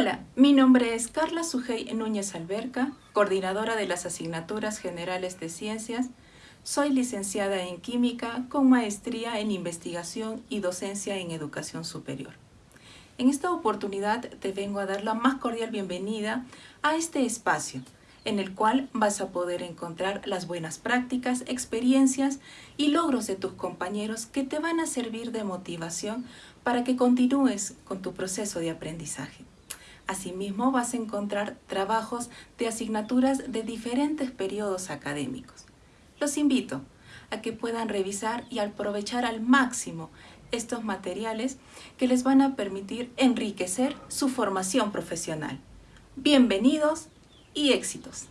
Hola, mi nombre es Carla Sujei Núñez Alberca, coordinadora de las asignaturas generales de ciencias. Soy licenciada en Química con maestría en Investigación y Docencia en Educación Superior. En esta oportunidad te vengo a dar la más cordial bienvenida a este espacio, en el cual vas a poder encontrar las buenas prácticas, experiencias y logros de tus compañeros que te van a servir de motivación para que continúes con tu proceso de aprendizaje. Asimismo, vas a encontrar trabajos de asignaturas de diferentes periodos académicos. Los invito a que puedan revisar y aprovechar al máximo estos materiales que les van a permitir enriquecer su formación profesional. Bienvenidos y éxitos.